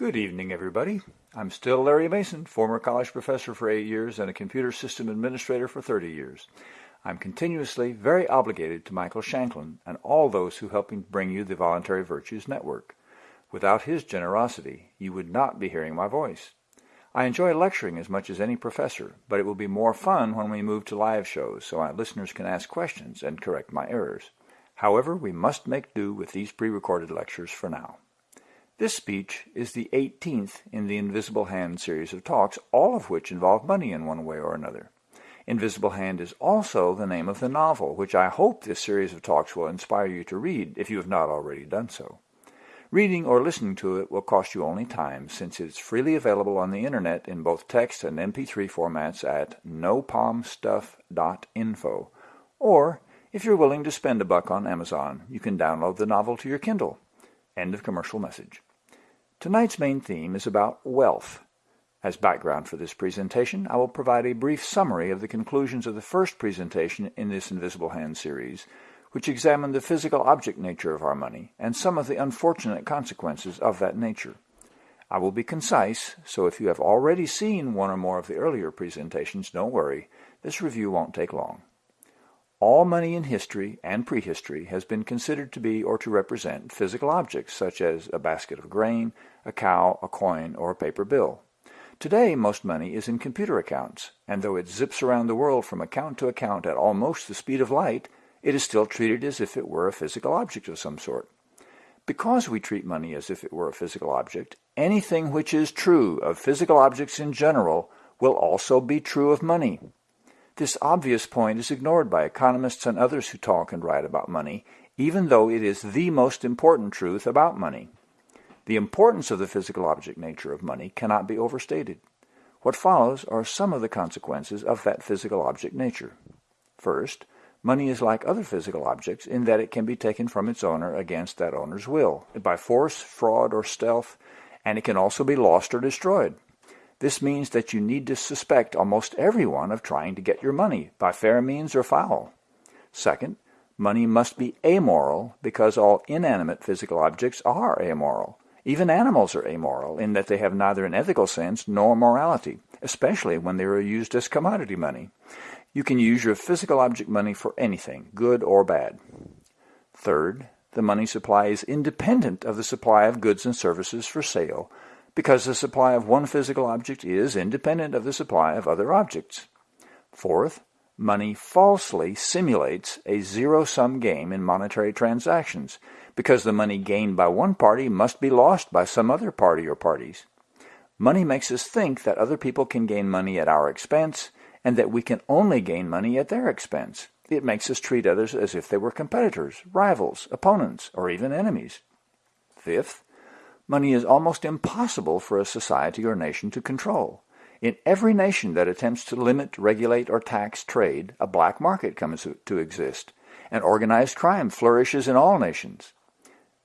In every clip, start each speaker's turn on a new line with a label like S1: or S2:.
S1: Good evening, everybody. I'm still Larry Mason, former college professor for eight years and a computer system administrator for 30 years. I'm continuously very obligated to Michael Shanklin and all those who help me bring you the Voluntary Virtues Network. Without his generosity, you would not be hearing my voice. I enjoy lecturing as much as any professor, but it will be more fun when we move to live shows so my listeners can ask questions and correct my errors. However, we must make do with these pre-recorded lectures for now. This speech is the 18th in the Invisible Hand series of talks, all of which involve money in one way or another. Invisible Hand is also the name of the novel, which I hope this series of talks will inspire you to read if you have not already done so. Reading or listening to it will cost you only time, since it is freely available on the internet in both text and MP3 formats at nopalmstuff.info. Or, if you're willing to spend a buck on Amazon, you can download the novel to your Kindle. End of commercial message. Tonight's main theme is about wealth. As background for this presentation, I will provide a brief summary of the conclusions of the first presentation in this Invisible Hand series, which examined the physical object nature of our money and some of the unfortunate consequences of that nature. I will be concise, so if you have already seen one or more of the earlier presentations, don't worry, this review won't take long. All money in history and prehistory has been considered to be or to represent physical objects such as a basket of grain, a cow, a coin, or a paper bill. Today, most money is in computer accounts, and though it zips around the world from account to account at almost the speed of light, it is still treated as if it were a physical object of some sort. Because we treat money as if it were a physical object, anything which is true of physical objects in general will also be true of money. This obvious point is ignored by economists and others who talk and write about money, even though it is the most important truth about money. The importance of the physical object nature of money cannot be overstated. What follows are some of the consequences of that physical object nature. First, money is like other physical objects in that it can be taken from its owner against that owner's will, by force, fraud, or stealth, and it can also be lost or destroyed. This means that you need to suspect almost everyone of trying to get your money, by fair means or foul. Second, money must be amoral because all inanimate physical objects are amoral. Even animals are amoral in that they have neither an ethical sense nor morality, especially when they are used as commodity money. You can use your physical object money for anything, good or bad. Third, the money supply is independent of the supply of goods and services for sale, because the supply of one physical object is independent of the supply of other objects. Fourth, money falsely simulates a zero-sum game in monetary transactions, because the money gained by one party must be lost by some other party or parties. Money makes us think that other people can gain money at our expense, and that we can only gain money at their expense. It makes us treat others as if they were competitors, rivals, opponents, or even enemies. Fifth, money is almost impossible for a society or nation to control. In every nation that attempts to limit, regulate, or tax trade, a black market comes to exist, and organized crime flourishes in all nations.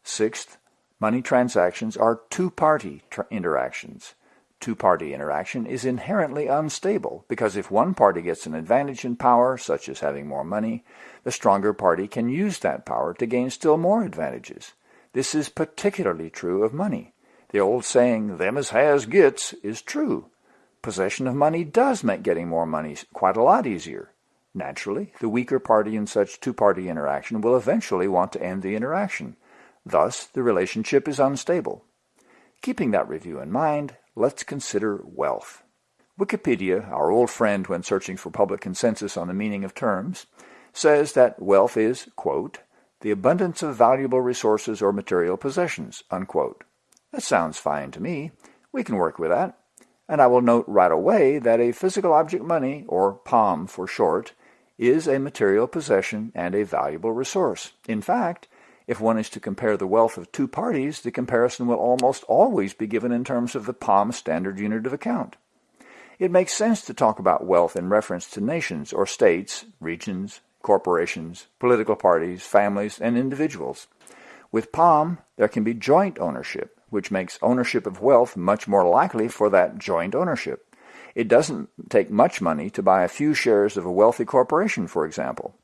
S1: Sixth, money transactions are two-party interactions. Two-party interaction is inherently unstable because if one party gets an advantage in power, such as having more money, the stronger party can use that power to gain still more advantages. This is particularly true of money. The old saying, them as has gets, is true. Possession of money does make getting more money quite a lot easier. Naturally, the weaker party in such two-party interaction will eventually want to end the interaction. Thus, the relationship is unstable. Keeping that review in mind, let's consider wealth. Wikipedia, our old friend when searching for public consensus on the meaning of terms, says that wealth is, quote, the abundance of valuable resources or material possessions, unquote. That sounds fine to me. We can work with that. And I will note right away that a physical object money, or POM for short, is a material possession and a valuable resource. In fact, if one is to compare the wealth of two parties, the comparison will almost always be given in terms of the POM standard unit of account. It makes sense to talk about wealth in reference to nations or states, regions, corporations, political parties, families, and individuals. With POM, there can be joint ownership, which makes ownership of wealth much more likely for that joint ownership. It doesn't take much money to buy a few shares of a wealthy corporation, for example.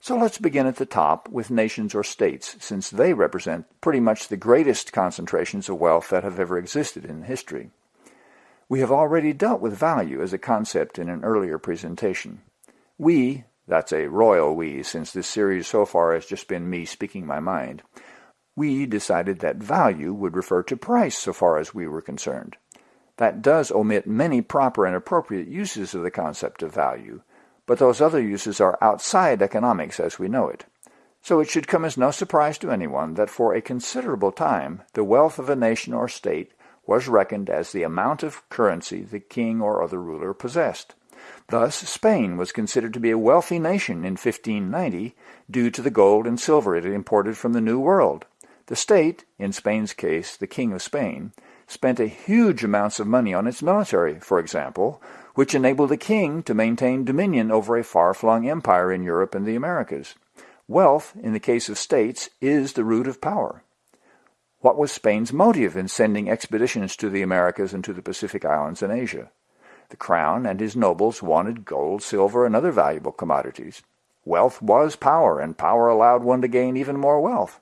S1: So let's begin at the top with nations or states, since they represent pretty much the greatest concentrations of wealth that have ever existed in history. We have already dealt with value as a concept in an earlier presentation. We, that's a royal we, since this series so far has just been me speaking my mind, we decided that value would refer to price so far as we were concerned. That does omit many proper and appropriate uses of the concept of value, but those other uses are outside economics as we know it. So it should come as no surprise to anyone that for a considerable time the wealth of a nation or state was reckoned as the amount of currency the king or other ruler possessed. Thus Spain was considered to be a wealthy nation in 1590 due to the gold and silver it imported from the New World. The state, in Spain's case the King of Spain, spent a huge amounts of money on its military, for example, which enabled the king to maintain dominion over a far-flung empire in Europe and the Americas. Wealth, in the case of states, is the root of power. What was Spain's motive in sending expeditions to the Americas and to the Pacific Islands and Asia? The crown and his nobles wanted gold, silver, and other valuable commodities. Wealth was power, and power allowed one to gain even more wealth.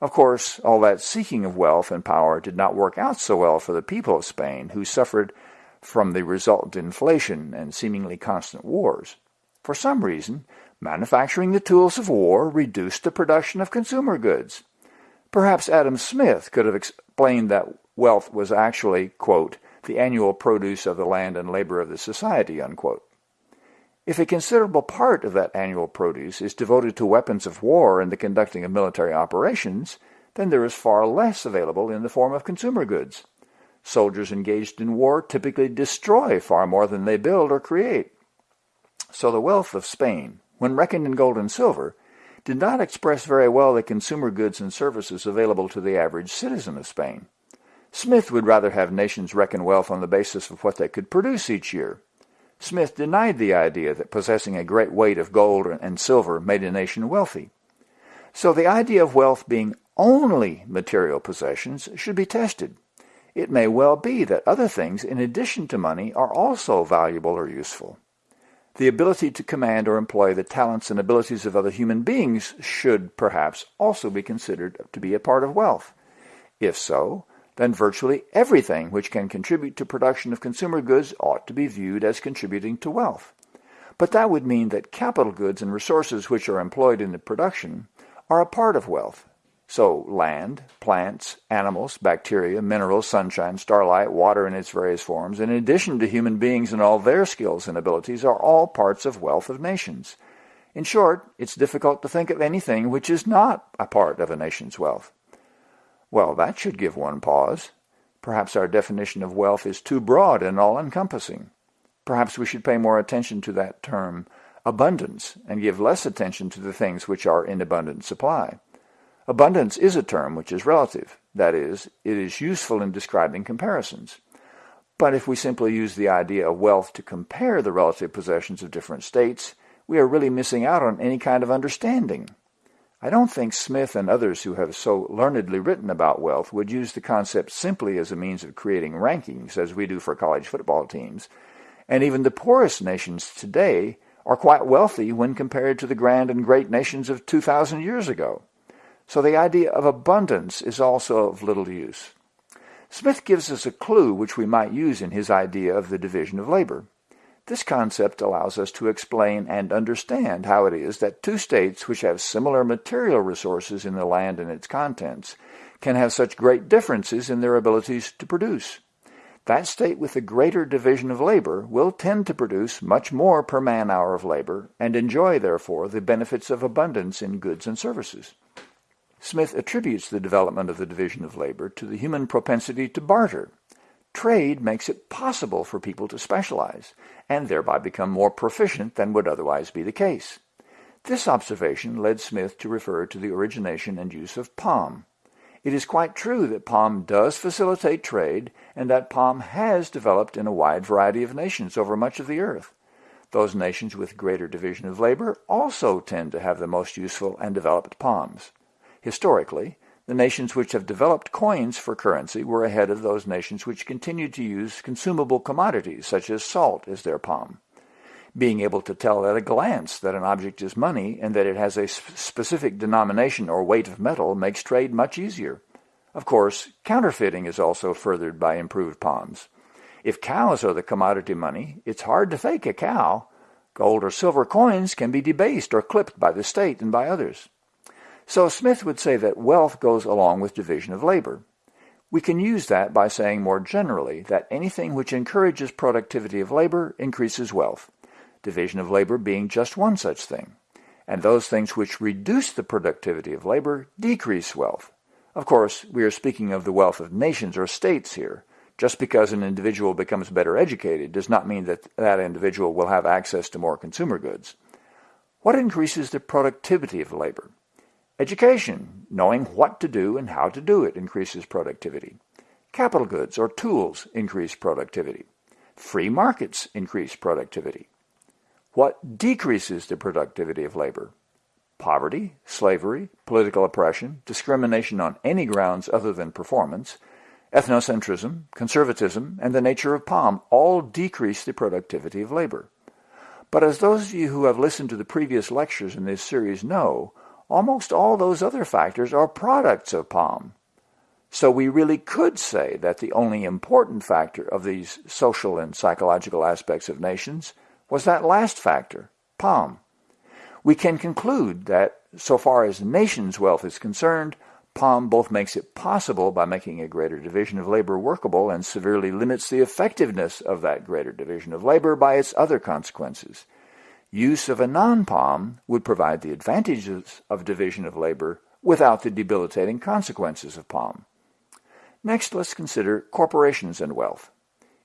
S1: Of course, all that seeking of wealth and power did not work out so well for the people of Spain, who suffered from the resultant inflation and seemingly constant wars. For some reason, manufacturing the tools of war reduced the production of consumer goods. Perhaps Adam Smith could have explained that wealth was actually, quote, the annual produce of the land and labor of the society, unquote. If a considerable part of that annual produce is devoted to weapons of war and the conducting of military operations, then there is far less available in the form of consumer goods. Soldiers engaged in war typically destroy far more than they build or create. So the wealth of Spain, when reckoned in gold and silver, did not express very well the consumer goods and services available to the average citizen of Spain. Smith would rather have nations reckon wealth on the basis of what they could produce each year, Smith denied the idea that possessing a great weight of gold and silver made a nation wealthy. So the idea of wealth being only material possessions should be tested. It may well be that other things in addition to money are also valuable or useful. The ability to command or employ the talents and abilities of other human beings should perhaps also be considered to be a part of wealth. If so, then virtually everything which can contribute to production of consumer goods ought to be viewed as contributing to wealth. But that would mean that capital goods and resources which are employed in the production are a part of wealth. So land, plants, animals, bacteria, minerals, sunshine, starlight, water in its various forms, in addition to human beings and all their skills and abilities, are all parts of wealth of nations. In short, it's difficult to think of anything which is not a part of a nation's wealth. Well, that should give one pause. Perhaps our definition of wealth is too broad and all-encompassing. Perhaps we should pay more attention to that term abundance and give less attention to the things which are in abundant supply. Abundance is a term which is relative. That is, it is useful in describing comparisons. But if we simply use the idea of wealth to compare the relative possessions of different states, we are really missing out on any kind of understanding. I don't think Smith and others who have so learnedly written about wealth would use the concept simply as a means of creating rankings, as we do for college football teams. And even the poorest nations today are quite wealthy when compared to the grand and great nations of 2,000 years ago. So the idea of abundance is also of little use. Smith gives us a clue which we might use in his idea of the division of labor. This concept allows us to explain and understand how it is that two states which have similar material resources in the land and its contents can have such great differences in their abilities to produce. That state with the greater division of labor will tend to produce much more per man-hour of labor and enjoy, therefore, the benefits of abundance in goods and services. Smith attributes the development of the division of labor to the human propensity to barter, Trade makes it possible for people to specialize, and thereby become more proficient than would otherwise be the case. This observation led Smith to refer to the origination and use of POM. It is quite true that POM does facilitate trade, and that POM has developed in a wide variety of nations over much of the earth. Those nations with greater division of labor also tend to have the most useful and developed POMs. Historically, the nations which have developed coins for currency were ahead of those nations which continued to use consumable commodities such as salt as their POM. Being able to tell at a glance that an object is money and that it has a specific denomination or weight of metal makes trade much easier. Of course, counterfeiting is also furthered by improved POMs. If cows are the commodity money, it's hard to fake a cow. Gold or silver coins can be debased or clipped by the state and by others. So Smith would say that wealth goes along with division of labor. We can use that by saying more generally that anything which encourages productivity of labor increases wealth, division of labor being just one such thing, and those things which reduce the productivity of labor decrease wealth. Of course, we are speaking of the wealth of nations or states here. Just because an individual becomes better educated does not mean that that individual will have access to more consumer goods. What increases the productivity of labor? Education, knowing what to do and how to do it, increases productivity. Capital goods or tools increase productivity. Free markets increase productivity. What decreases the productivity of labor? Poverty, slavery, political oppression, discrimination on any grounds other than performance, ethnocentrism, conservatism, and the nature of POM all decrease the productivity of labor. But as those of you who have listened to the previous lectures in this series know, almost all those other factors are products of POM. So we really could say that the only important factor of these social and psychological aspects of nations was that last factor, POM. We can conclude that so far as nations' wealth is concerned, POM both makes it possible by making a greater division of labor workable and severely limits the effectiveness of that greater division of labor by its other consequences. Use of a non-POM would provide the advantages of division of labor without the debilitating consequences of POM. Next, let's consider corporations and wealth.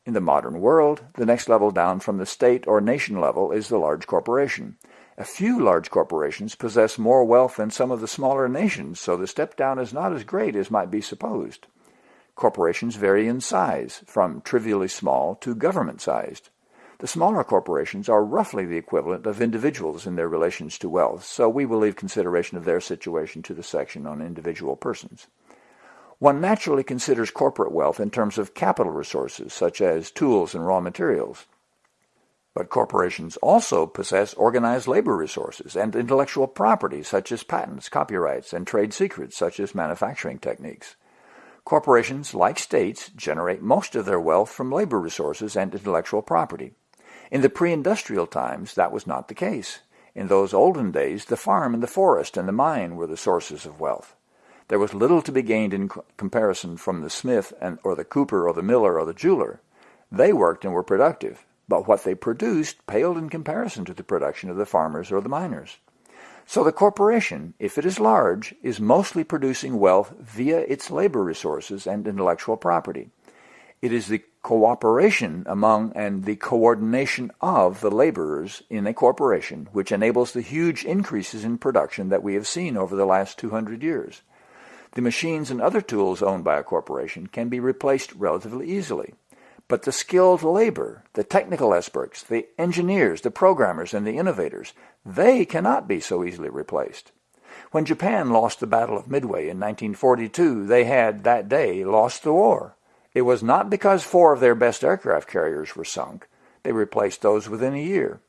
S1: In the modern world, the next level down from the state or nation level is the large corporation. A few large corporations possess more wealth than some of the smaller nations, so the step down is not as great as might be supposed. Corporations vary in size, from trivially small to government-sized. The smaller corporations are roughly the equivalent of individuals in their relations to wealth, so we will leave consideration of their situation to the section on individual persons. One naturally considers corporate wealth in terms of capital resources, such as tools and raw materials. But corporations also possess organized labor resources and intellectual property, such as patents, copyrights, and trade secrets, such as manufacturing techniques. Corporations, like states, generate most of their wealth from labor resources and intellectual property. In the pre-industrial times, that was not the case. In those olden days, the farm and the forest and the mine were the sources of wealth. There was little to be gained in comparison from the smith and, or the cooper or the miller or the jeweler. They worked and were productive, but what they produced paled in comparison to the production of the farmers or the miners. So the corporation, if it is large, is mostly producing wealth via its labor resources and intellectual property. It is the cooperation among and the coordination of the laborers in a corporation which enables the huge increases in production that we have seen over the last 200 years. The machines and other tools owned by a corporation can be replaced relatively easily. But the skilled labor, the technical experts, the engineers, the programmers, and the innovators, they cannot be so easily replaced. When Japan lost the Battle of Midway in 1942, they had, that day, lost the war. It was not because four of their best aircraft carriers were sunk. They replaced those within a year.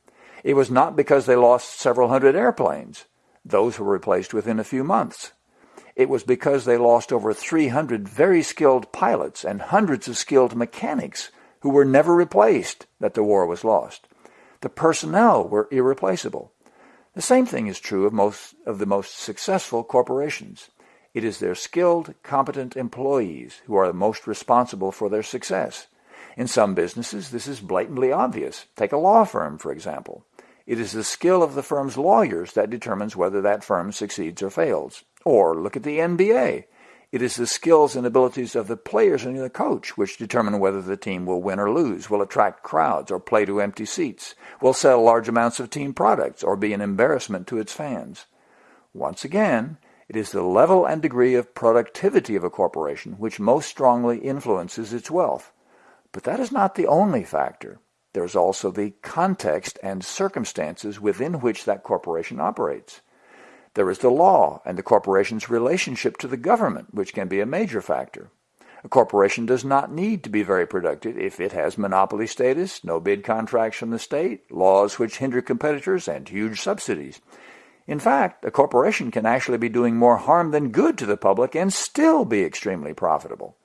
S1: It was not because they lost several hundred airplanes. Those were replaced within a few months. It was because they lost over 300 very skilled pilots and hundreds of skilled mechanics who were never replaced that the war was lost. The personnel were irreplaceable. The same thing is true of most of the most successful corporations. It is their skilled, competent employees who are the most responsible for their success. In some businesses, this is blatantly obvious. Take a law firm, for example. It is the skill of the firm's lawyers that determines whether that firm succeeds or fails. Or look at the NBA. It is the skills and abilities of the players and the coach which determine whether the team will win or lose, will attract crowds or play to empty seats, will sell large amounts of team products or be an embarrassment to its fans. Once again, it is the level and degree of productivity of a corporation which most strongly influences its wealth. But that is not the only factor. There is also the context and circumstances within which that corporation operates. There is the law and the corporation's relationship to the government, which can be a major factor. A corporation does not need to be very productive if it has monopoly status, no bid contracts from the state, laws which hinder competitors, and huge subsidies. In fact, a corporation can actually be doing more harm than good to the public and still be extremely profitable.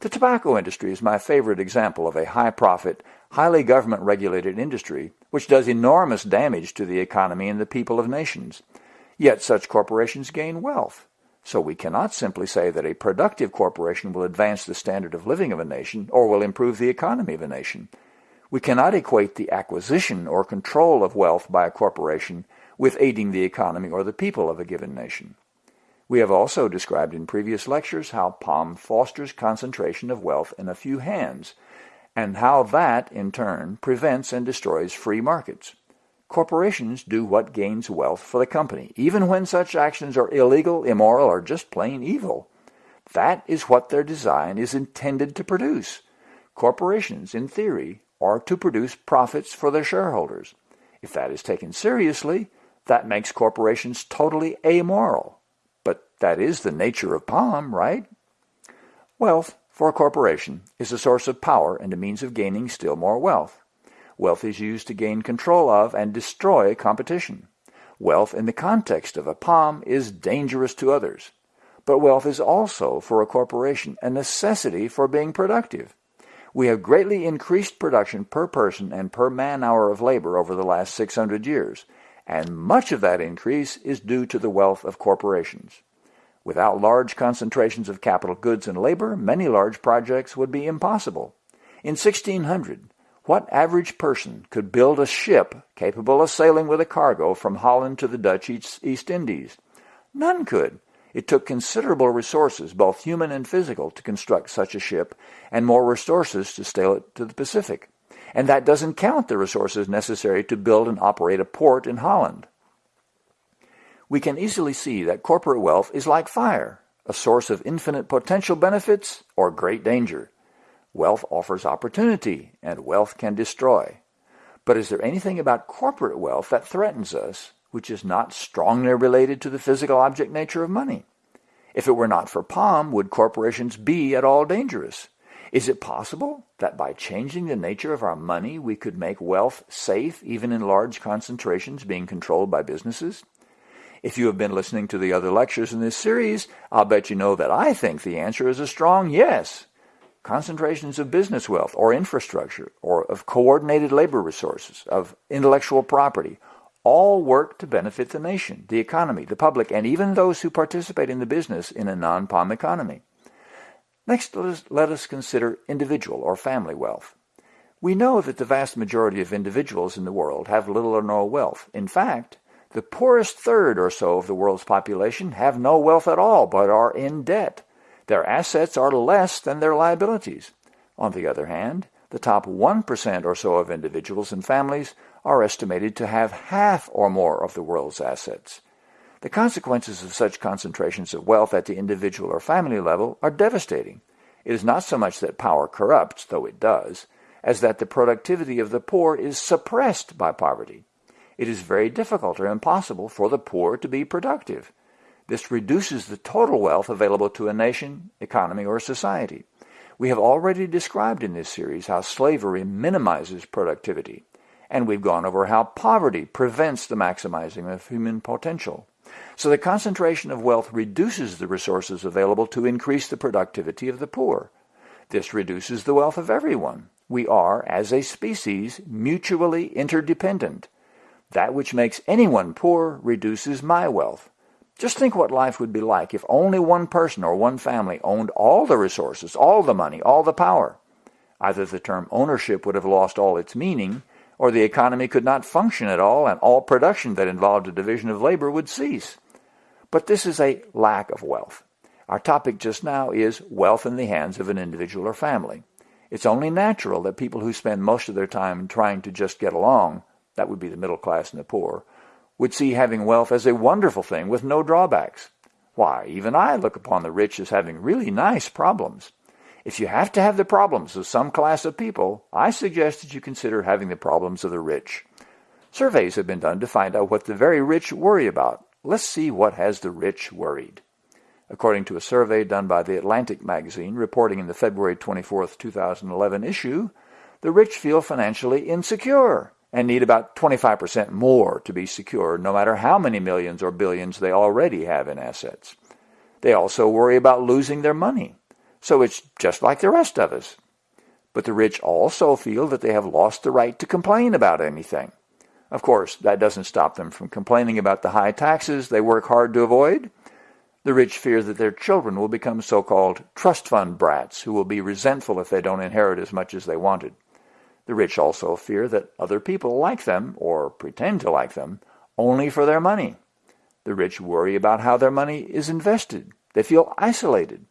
S1: The tobacco industry is my favorite example of a high-profit, highly government-regulated industry which does enormous damage to the economy and the people of nations. Yet such corporations gain wealth. So we cannot simply say that a productive corporation will advance the standard of living of a nation or will improve the economy of a nation. We cannot equate the acquisition or control of wealth by a corporation with aiding the economy or the people of a given nation. We have also described in previous lectures how POM fosters concentration of wealth in a few hands, and how that, in turn, prevents and destroys free markets. Corporations do what gains wealth for the company, even when such actions are illegal, immoral, or just plain evil. That is what their design is intended to produce. Corporations, in theory, are to produce profits for their shareholders. If that is taken seriously, that makes corporations totally amoral. But that is the nature of POM, right? Wealth, for a corporation, is a source of power and a means of gaining still more wealth. Wealth is used to gain control of and destroy competition. Wealth in the context of a POM is dangerous to others. But wealth is also, for a corporation, a necessity for being productive. We have greatly increased production per person and per man-hour of labor over the last 600 years, and much of that increase is due to the wealth of corporations. Without large concentrations of capital goods and labor, many large projects would be impossible. In 1600, what average person could build a ship capable of sailing with a cargo from Holland to the Dutch East Indies? None could. It took considerable resources, both human and physical, to construct such a ship, and more resources to sail it to the Pacific. And that doesn't count the resources necessary to build and operate a port in Holland. We can easily see that corporate wealth is like fire, a source of infinite potential benefits or great danger. Wealth offers opportunity, and wealth can destroy. But is there anything about corporate wealth that threatens us, which is not strongly related to the physical object nature of money? If it were not for POM, would corporations be at all dangerous? Is it possible that by changing the nature of our money, we could make wealth safe even in large concentrations being controlled by businesses? If you have been listening to the other lectures in this series, I'll bet you know that I think the answer is a strong yes concentrations of business wealth or infrastructure or of coordinated labor resources, of intellectual property, all work to benefit the nation, the economy, the public, and even those who participate in the business in a non-POM economy. Next, let us, let us consider individual or family wealth. We know that the vast majority of individuals in the world have little or no wealth. In fact, the poorest third or so of the world's population have no wealth at all, but are in debt. Their assets are less than their liabilities. On the other hand, the top 1% or so of individuals and families are estimated to have half or more of the world's assets. The consequences of such concentrations of wealth at the individual or family level are devastating. It is not so much that power corrupts, though it does, as that the productivity of the poor is suppressed by poverty. It is very difficult or impossible for the poor to be productive. This reduces the total wealth available to a nation, economy, or society. We have already described in this series how slavery minimizes productivity, and we've gone over how poverty prevents the maximizing of human potential. So the concentration of wealth reduces the resources available to increase the productivity of the poor. This reduces the wealth of everyone. We are, as a species, mutually interdependent. That which makes anyone poor reduces my wealth. Just think what life would be like if only one person or one family owned all the resources, all the money, all the power. Either the term ownership would have lost all its meaning, or the economy could not function at all and all production that involved a division of labor would cease. But this is a lack of wealth. Our topic just now is wealth in the hands of an individual or family. It's only natural that people who spend most of their time trying to just get along, that would be the middle class and the poor, would see having wealth as a wonderful thing with no drawbacks. Why, even I look upon the rich as having really nice problems. If you have to have the problems of some class of people, I suggest that you consider having the problems of the rich. Surveys have been done to find out what the very rich worry about. Let's see what has the rich worried. According to a survey done by The Atlantic magazine reporting in the February 24, 2011 issue, the rich feel financially insecure and need about 25% more to be secure, no matter how many millions or billions they already have in assets. They also worry about losing their money, so it's just like the rest of us. But the rich also feel that they have lost the right to complain about anything. Of course, that doesn't stop them from complaining about the high taxes they work hard to avoid. The rich fear that their children will become so-called trust fund brats who will be resentful if they don't inherit as much as they wanted. The rich also fear that other people like them, or pretend to like them, only for their money. The rich worry about how their money is invested. They feel isolated.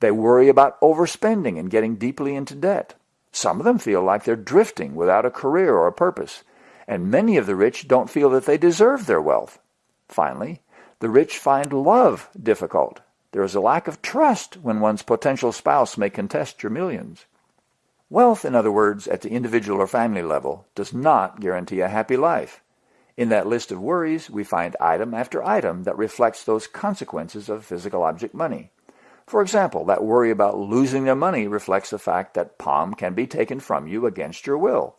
S1: They worry about overspending and getting deeply into debt. Some of them feel like they're drifting without a career or a purpose. And many of the rich don't feel that they deserve their wealth. Finally, the rich find love difficult. There is a lack of trust when one's potential spouse may contest your millions. Wealth, in other words, at the individual or family level, does not guarantee a happy life. In that list of worries, we find item after item that reflects those consequences of physical object money. For example, that worry about losing their money reflects the fact that POM can be taken from you against your will.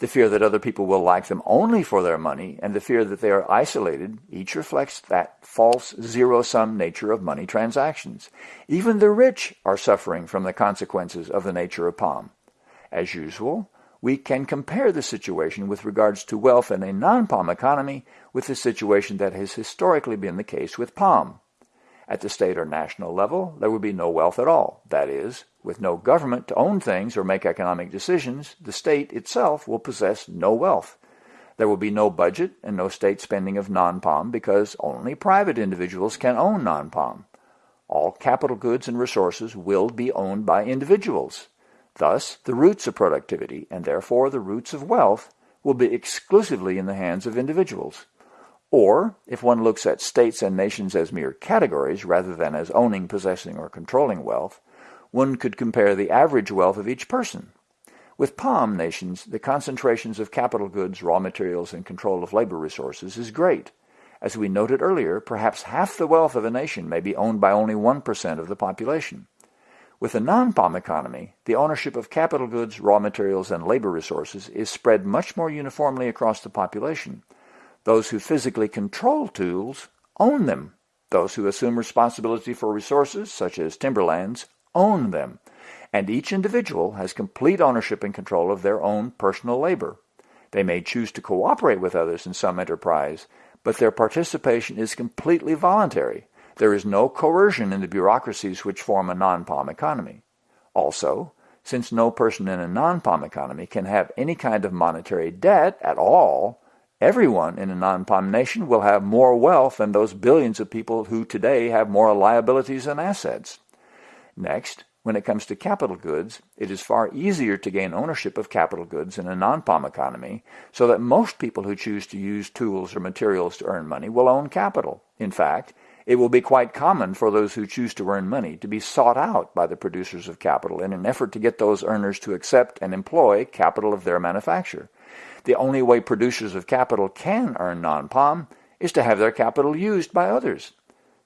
S1: The fear that other people will like them only for their money, and the fear that they are isolated, each reflects that false zero-sum nature of money transactions. Even the rich are suffering from the consequences of the nature of POM. As usual, we can compare the situation with regards to wealth in a non-POM economy with the situation that has historically been the case with POM. At the state or national level, there would be no wealth at all. That is, with no government to own things or make economic decisions, the state itself will possess no wealth. There will be no budget and no state spending of non-POM because only private individuals can own non-POM. All capital goods and resources will be owned by individuals. Thus, the roots of productivity, and therefore the roots of wealth, will be exclusively in the hands of individuals. Or, if one looks at states and nations as mere categories rather than as owning, possessing, or controlling wealth, one could compare the average wealth of each person. With POM nations, the concentrations of capital goods, raw materials, and control of labor resources is great. As we noted earlier, perhaps half the wealth of a nation may be owned by only 1% of the population. With a non-POM economy, the ownership of capital goods, raw materials, and labor resources is spread much more uniformly across the population. Those who physically control tools own them. Those who assume responsibility for resources, such as timberlands, own them. And each individual has complete ownership and control of their own personal labor. They may choose to cooperate with others in some enterprise, but their participation is completely voluntary. There is no coercion in the bureaucracies which form a non-POM economy. Also, since no person in a non-POM economy can have any kind of monetary debt at all, everyone in a non-POM nation will have more wealth than those billions of people who today have more liabilities than assets. Next, when it comes to capital goods, it is far easier to gain ownership of capital goods in a non-POM economy, so that most people who choose to use tools or materials to earn money will own capital. In fact, it will be quite common for those who choose to earn money to be sought out by the producers of capital in an effort to get those earners to accept and employ capital of their manufacture. The only way producers of capital can earn non-POM is to have their capital used by others.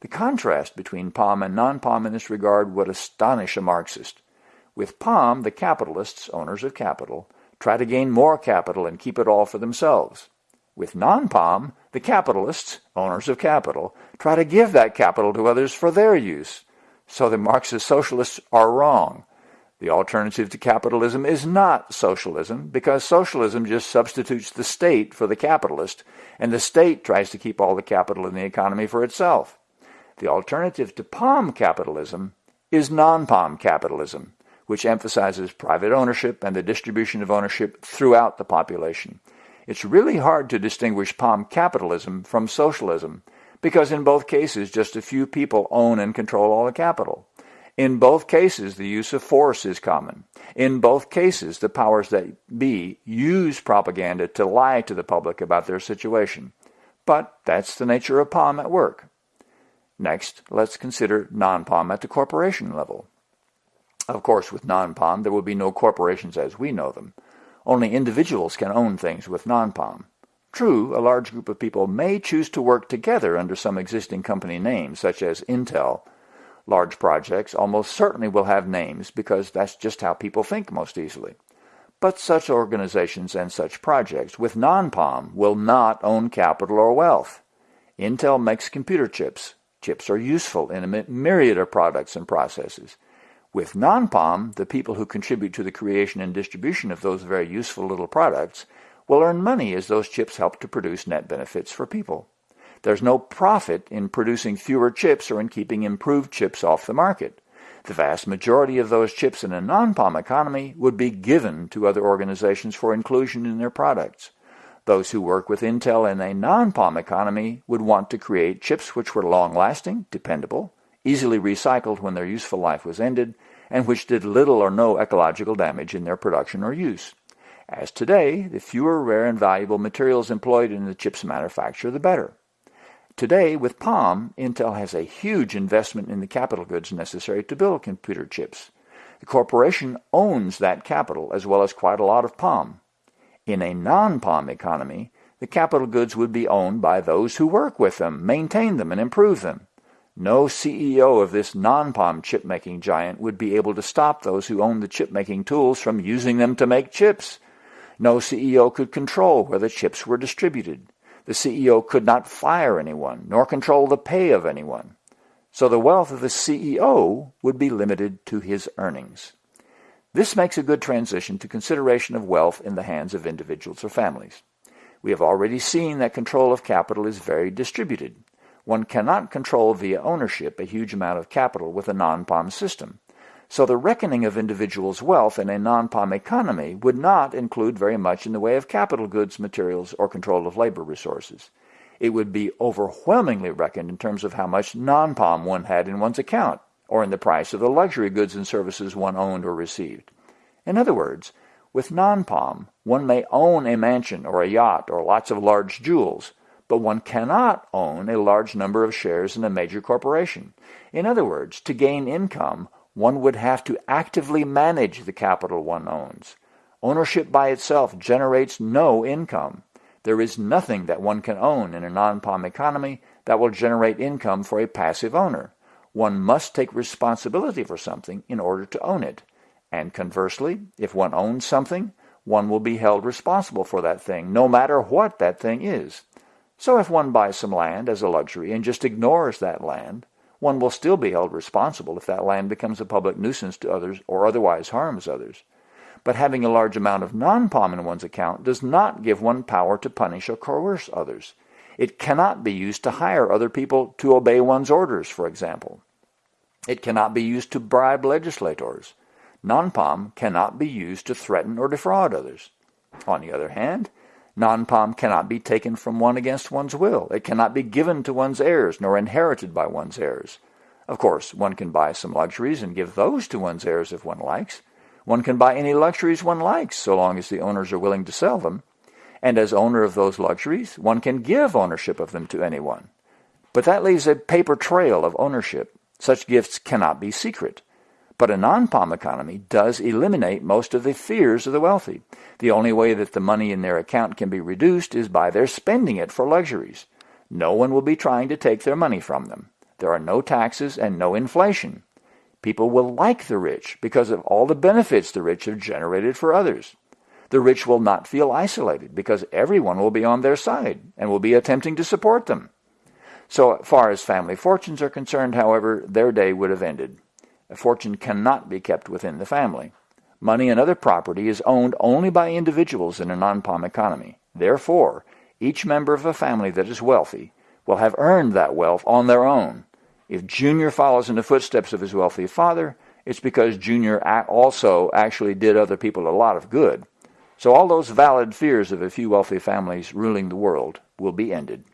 S1: The contrast between POM and non-POM in this regard would astonish a Marxist. With POM, the capitalists, owners of capital, try to gain more capital and keep it all for themselves. With non-POM, the capitalists, owners of capital, try to give that capital to others for their use. So the Marxist socialists are wrong. The alternative to capitalism is not socialism because socialism just substitutes the state for the capitalist and the state tries to keep all the capital in the economy for itself. The alternative to POM capitalism is non-POM capitalism, which emphasizes private ownership and the distribution of ownership throughout the population. It's really hard to distinguish POM capitalism from socialism because in both cases just a few people own and control all the capital. In both cases, the use of force is common. In both cases, the powers that be use propaganda to lie to the public about their situation. But that's the nature of POM at work. Next, let's consider non-POM at the corporation level. Of course, with non-POM, there will be no corporations as we know them. Only individuals can own things with non-POM. True, a large group of people may choose to work together under some existing company name, such as Intel, Large projects almost certainly will have names because that's just how people think most easily. But such organizations and such projects with non-POM will not own capital or wealth. Intel makes computer chips. Chips are useful in a myriad of products and processes. With non-POM, the people who contribute to the creation and distribution of those very useful little products will earn money as those chips help to produce net benefits for people. There's no profit in producing fewer chips or in keeping improved chips off the market. The vast majority of those chips in a non-POM economy would be given to other organizations for inclusion in their products. Those who work with Intel in a non-POM economy would want to create chips which were long-lasting, dependable, easily recycled when their useful life was ended, and which did little or no ecological damage in their production or use. As today, the fewer rare and valuable materials employed in the chip's manufacture, the better. Today, with POM, Intel has a huge investment in the capital goods necessary to build computer chips. The corporation owns that capital as well as quite a lot of POM. In a non-POM economy, the capital goods would be owned by those who work with them, maintain them, and improve them. No CEO of this non-POM chip-making giant would be able to stop those who own the chip-making tools from using them to make chips. No CEO could control where the chips were distributed. The CEO could not fire anyone, nor control the pay of anyone. So the wealth of the CEO would be limited to his earnings. This makes a good transition to consideration of wealth in the hands of individuals or families. We have already seen that control of capital is very distributed. One cannot control via ownership a huge amount of capital with a non-POM system. So the reckoning of individuals' wealth in a non-POM economy would not include very much in the way of capital goods, materials, or control of labor resources. It would be overwhelmingly reckoned in terms of how much non-POM one had in one's account, or in the price of the luxury goods and services one owned or received. In other words, with non-POM, one may own a mansion or a yacht or lots of large jewels, but one cannot own a large number of shares in a major corporation. In other words, to gain income, one would have to actively manage the capital one owns. Ownership by itself generates no income. There is nothing that one can own in a non-POM economy that will generate income for a passive owner. One must take responsibility for something in order to own it. And conversely, if one owns something, one will be held responsible for that thing, no matter what that thing is. So if one buys some land as a luxury and just ignores that land, one will still be held responsible if that land becomes a public nuisance to others or otherwise harms others. But having a large amount of non-POM in one's account does not give one power to punish or coerce others. It cannot be used to hire other people to obey one's orders, for example. It cannot be used to bribe legislators. Non-POM cannot be used to threaten or defraud others. On the other hand, Non-POM cannot be taken from one against one's will. It cannot be given to one's heirs, nor inherited by one's heirs. Of course, one can buy some luxuries and give those to one's heirs if one likes. One can buy any luxuries one likes, so long as the owners are willing to sell them. And as owner of those luxuries, one can give ownership of them to anyone. But that leaves a paper trail of ownership. Such gifts cannot be secret. But a non-POM economy does eliminate most of the fears of the wealthy. The only way that the money in their account can be reduced is by their spending it for luxuries. No one will be trying to take their money from them. There are no taxes and no inflation. People will like the rich because of all the benefits the rich have generated for others. The rich will not feel isolated because everyone will be on their side and will be attempting to support them. So far as family fortunes are concerned, however, their day would have ended. A fortune cannot be kept within the family. Money and other property is owned only by individuals in a non-POM economy. Therefore, each member of a family that is wealthy will have earned that wealth on their own. If Junior follows in the footsteps of his wealthy father, it's because Junior also actually did other people a lot of good. So all those valid fears of a few wealthy families ruling the world will be ended.